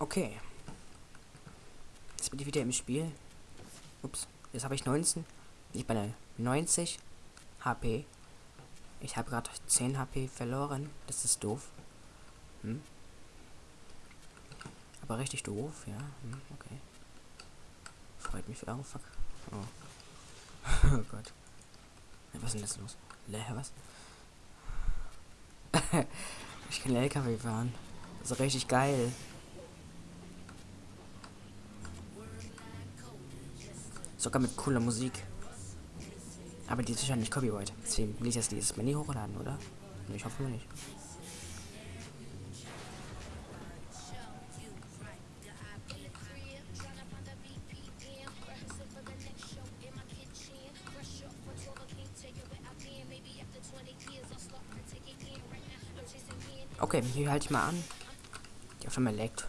Okay. Jetzt bin ich wieder im Spiel. Ups. Jetzt habe ich 19. Ich bin 90 HP. Ich habe gerade 10 HP verloren. Das ist doof. Hm? Aber richtig doof, ja. Hm, okay. Freut mich. Oh, fuck. Oh. oh Gott. Was ist denn jetzt los? Lä, was? ich kann LKW fahren. Das ist richtig geil. Sogar mit cooler Musik. Aber die ist wahrscheinlich Copyright. Deswegen will ich jetzt dieses Mal nie hochladen, oder? Ich hoffe nicht. Okay, hier halte ich mal an. Die auf einmal leckt.